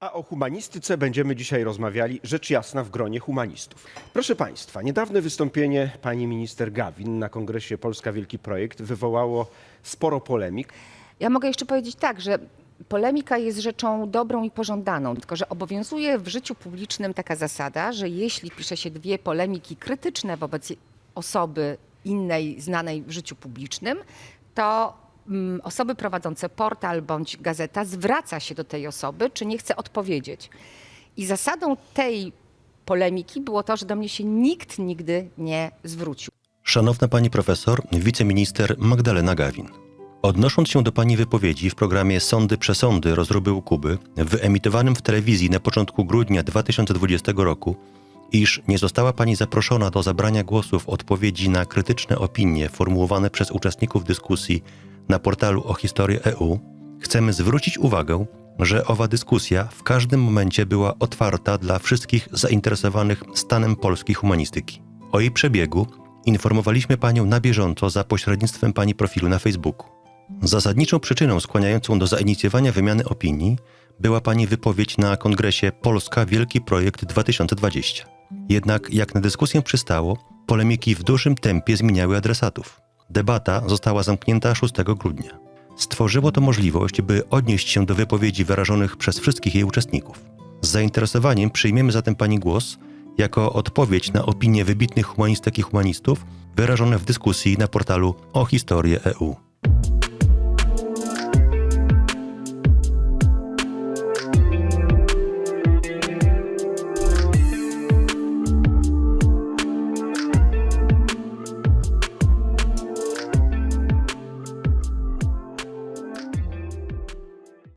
A o humanistyce będziemy dzisiaj rozmawiali rzecz jasna w gronie humanistów. Proszę Państwa, niedawne wystąpienie pani minister Gawin na kongresie Polska Wielki Projekt wywołało sporo polemik. Ja mogę jeszcze powiedzieć tak, że polemika jest rzeczą dobrą i pożądaną, tylko że obowiązuje w życiu publicznym taka zasada, że jeśli pisze się dwie polemiki krytyczne wobec osoby innej znanej w życiu publicznym, to mm, osoby prowadzące portal bądź gazeta zwraca się do tej osoby, czy nie chce odpowiedzieć. I zasadą tej polemiki było to, że do mnie się nikt nigdy nie zwrócił. Szanowna pani profesor, wiceminister Magdalena Gawin. Odnosząc się do pani wypowiedzi w programie Sądy przesądy rozruby u Kuby, wyemitowanym w telewizji na początku grudnia 2020 roku, iż nie została pani zaproszona do zabrania głosu w odpowiedzi na krytyczne opinie formułowane przez uczestników dyskusji na portalu o historii EU, chcemy zwrócić uwagę, że owa dyskusja w każdym momencie była otwarta dla wszystkich zainteresowanych stanem polskiej humanistyki. O jej przebiegu informowaliśmy panią na bieżąco za pośrednictwem pani profilu na Facebooku. Zasadniczą przyczyną skłaniającą do zainicjowania wymiany opinii była pani wypowiedź na kongresie Polska Wielki Projekt 2020. Jednak, jak na dyskusję przystało, polemiki w dużym tempie zmieniały adresatów. Debata została zamknięta 6 grudnia. Stworzyło to możliwość, by odnieść się do wypowiedzi wyrażonych przez wszystkich jej uczestników. Z zainteresowaniem przyjmiemy zatem pani głos jako odpowiedź na opinie wybitnych humanistek i humanistów wyrażone w dyskusji na portalu o historię EU.